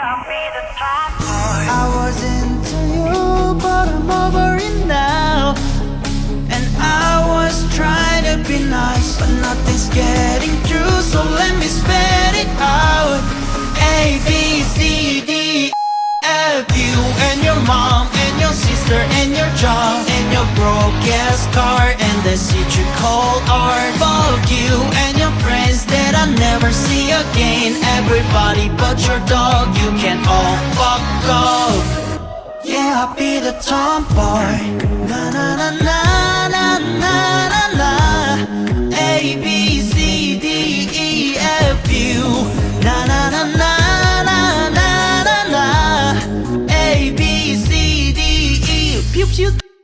I was into you, but I'm over it now. And I was trying to be nice, but nothing's getting through. So let me spit it out. A B C D F you and your mom and your sister and your job and your broke ass car and the seat you call art. Fuck you again Everybody but your dog You can all fuck off Yeah, I'll be the tomboy Na na na na na na na na A, B, C, D, E, F, U Na na na na na na na na A, B, C, D, E Pew pew